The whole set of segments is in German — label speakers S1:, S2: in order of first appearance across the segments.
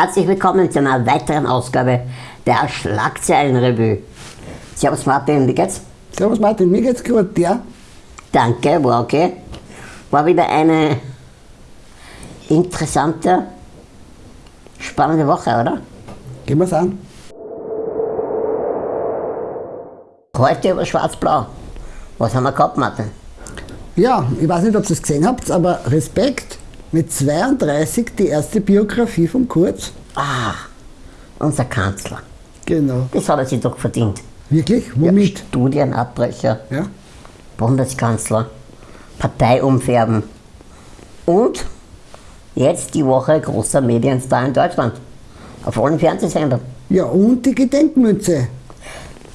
S1: Herzlich willkommen zu einer weiteren Ausgabe der Schlagzeilenrevue. Servus Martin, wie geht's?
S2: Servus Martin, mir geht's gut, ja?
S1: Danke, war okay. War wieder eine interessante, spannende Woche, oder?
S2: Gehen wir's an.
S1: Heute über Schwarz-Blau. Was haben wir gehabt, Martin?
S2: Ja, ich weiß nicht, ob ihr es gesehen habt, aber Respekt, mit 32 die erste Biografie von Kurz.
S1: Ah, unser Kanzler.
S2: Genau.
S1: Das hat er sich doch verdient.
S2: Wirklich?
S1: Ja,
S2: Womit?
S1: Studienabbrecher,
S2: Ja.
S1: Bundeskanzler, Partei umfärben und jetzt die Woche großer Medienstar in Deutschland. Auf allen Fernsehsendern.
S2: Ja, und die Gedenkmünze.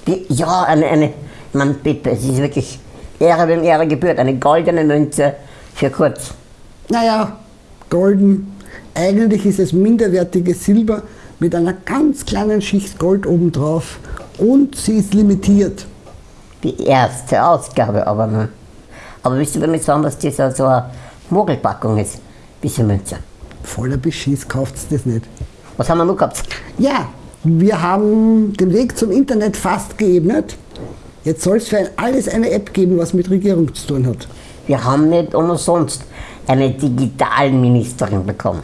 S1: Die, ja, eine, eine, man bitte, es ist wirklich Ehre, wem Ehre gebührt. Eine goldene Münze für Kurz.
S2: Naja, golden. Eigentlich ist es minderwertiges Silber mit einer ganz kleinen Schicht Gold obendrauf. Und sie ist limitiert.
S1: Die erste Ausgabe aber. Aber willst du damit sagen, dass das so so eine Mogelpackung ist, diese Münze?
S2: Voller Beschiss kauft's das nicht.
S1: Was haben wir noch gehabt?
S2: Ja, wir haben den Weg zum Internet fast geebnet. Jetzt soll es für alles eine App geben, was mit Regierung zu tun hat.
S1: Wir haben nicht umsonst eine Digitalministerin bekommen.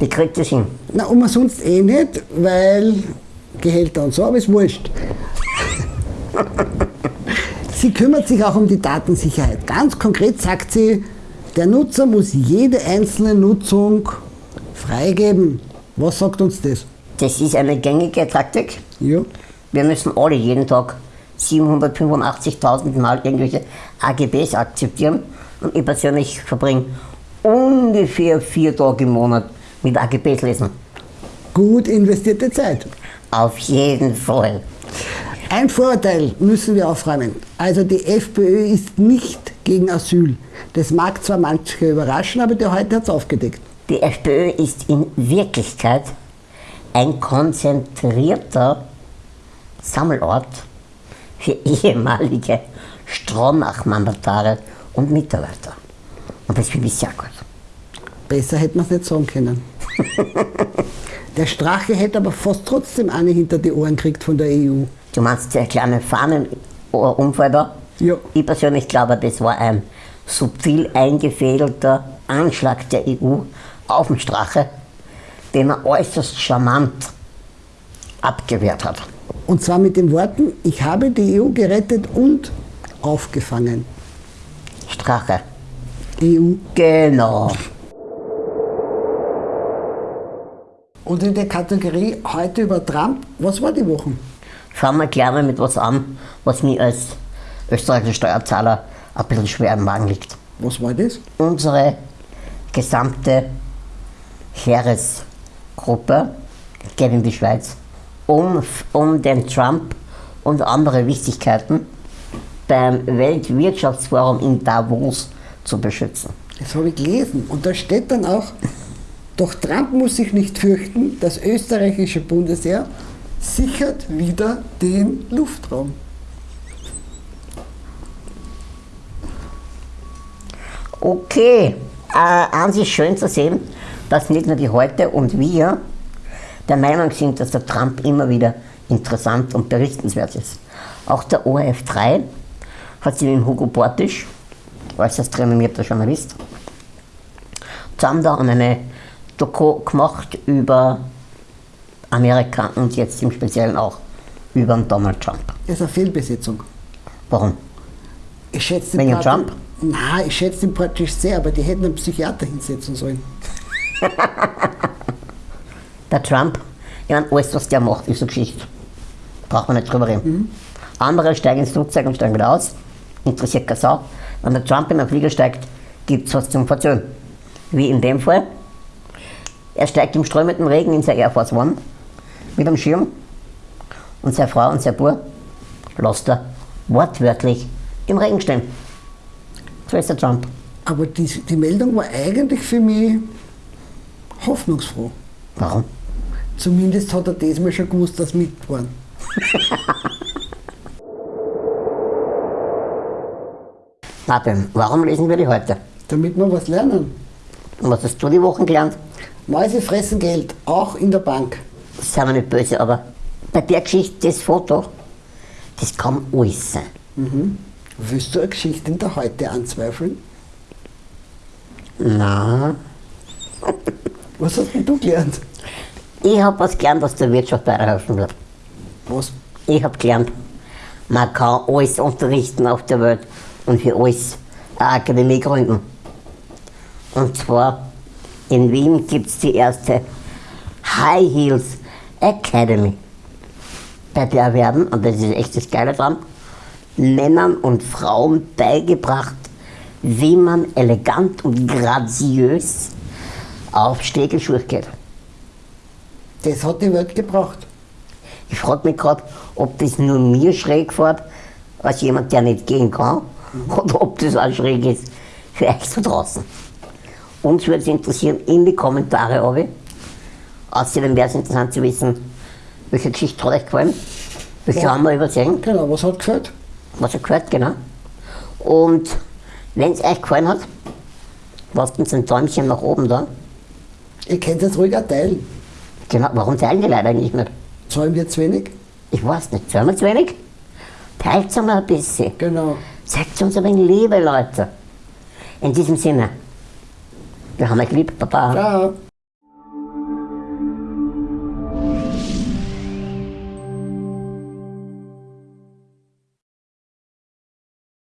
S1: Die kriegt es hin.
S2: Na, umsonst eh nicht, weil Gehälter und so, aber ist wurscht. sie kümmert sich auch um die Datensicherheit. Ganz konkret sagt sie, der Nutzer muss jede einzelne Nutzung freigeben. Was sagt uns das?
S1: Das ist eine gängige Taktik.
S2: Ja.
S1: Wir müssen alle jeden Tag 785.000 Mal irgendwelche AGBs akzeptieren. Und ich persönlich verbringe ungefähr vier Tage im Monat mit AGBs lesen.
S2: Gut investierte Zeit.
S1: Auf jeden Fall.
S2: Ein Vorurteil müssen wir aufräumen. Also die FPÖ ist nicht gegen Asyl. Das mag zwar manche überraschen, aber der heute hat es aufgedeckt.
S1: Die FPÖ ist in Wirklichkeit ein konzentrierter Sammelort für ehemalige Stronach-Mandatare und Mitarbeiter. Und das finde ich sehr gut.
S2: Besser hätte man es nicht sagen können. der Strache hätte aber fast trotzdem eine hinter die Ohren gekriegt von der EU.
S1: Du meinst der kleine Fahnenunfall da?
S2: Ja.
S1: Ich persönlich glaube, das war ein subtil eingefädelter Anschlag der EU auf den Strache, den er äußerst charmant abgewehrt hat.
S2: Und zwar mit den Worten, ich habe die EU gerettet und aufgefangen. E
S1: Strache.
S2: EU.
S1: Genau.
S2: Und in der Kategorie heute über Trump, was war die Woche?
S1: Fangen wir gleich mal mit was an, was mir als österreichischer Steuerzahler ein bisschen schwer im Magen liegt.
S2: Was war das?
S1: Unsere gesamte Heeresgruppe geht in die Schweiz, um, um den Trump und andere Wichtigkeiten beim Weltwirtschaftsforum in Davos zu beschützen.
S2: Das habe ich gelesen. Und da steht dann auch, doch Trump muss sich nicht fürchten, das österreichische Bundesheer sichert wieder den Luftraum.
S1: Okay, äh, an sich schön zu sehen, dass nicht nur die Heute und wir der Meinung sind, dass der Trump immer wieder interessant und berichtenswert ist. Auch der ORF3 hat mit dem Hugo Bortisch, äußerst renommierter Journalist, zusammen da eine Doku gemacht über Amerika und jetzt im Speziellen auch über den Donald Trump.
S2: Das ist eine Fehlbesetzung.
S1: Warum?
S2: Ich schätze
S1: Wegen
S2: den
S1: Trump?
S2: Nein, ich schätze den praktisch sehr, aber die hätten einen Psychiater hinsetzen sollen.
S1: Der Trump, ja, alles, was der macht, ist eine Geschichte. Braucht man nicht drüber reden. Andere steigen ins Flugzeug und steigen wieder aus. Interessiert keine Sau. Wenn der Trump in den Flieger steigt, gibt es was zum Verzögern. Wie in dem Fall. Er steigt im strömenden Regen in sein Air Force One mit einem Schirm und seine Frau und sein Bub lässt er wortwörtlich im Regen stehen. So ist der Trump.
S2: Aber die, die Meldung war eigentlich für mich hoffnungsfroh.
S1: Warum?
S2: Zumindest hat er diesmal schon gewusst, dass mit
S1: Martin, warum lesen wir die heute?
S2: Damit wir was lernen.
S1: Und was hast du die Wochen gelernt?
S2: Mäuse fressen Geld, auch in der Bank.
S1: Seien wir nicht böse, aber bei der Geschichte, das Foto, das kann alles sein.
S2: Willst du eine Geschichte in der Heute anzweifeln?
S1: Na,
S2: Was hast denn du gelernt?
S1: ich habe was gelernt, was der Wirtschaft weiterhelfen wird.
S2: Was?
S1: Ich habe gelernt, man kann alles unterrichten auf der Welt und für alles eine Akademie gründen. Und zwar in Wien gibt es die erste High Heels Academy. Bei der werden, und das ist echt das Geile dran, Männern und Frauen beigebracht, wie man elegant und graziös auf Stegelschuhe geht.
S2: Das hat die Welt gebraucht.
S1: Ich frage mich gerade, ob das nur mir schräg fährt, als jemand, der nicht gehen kann, oder ob das auch schräg ist für euch da draußen. Uns würde es interessieren, in die Kommentare, Obi. Außerdem wäre es interessant zu wissen, welche Geschichte hat euch gefallen, welche
S2: Ja.
S1: haben wir übersehen,
S2: Genau, was hat gefällt?
S1: was ihr gehört, genau. Und wenn es euch gefallen hat, lasst uns ein Däumchen nach oben da.
S2: Ihr könnt es ruhig auch teilen.
S1: Genau, warum teilen die Leute eigentlich nicht?
S2: Zahlen wir zu wenig?
S1: Ich weiß nicht, zahlen wir zu wenig? Teilt es mal ein bisschen.
S2: Genau.
S1: Zeigt uns ein wenig Liebe, Leute. In diesem Sinne, wir haben euch lieb, Baba.
S2: Ciao.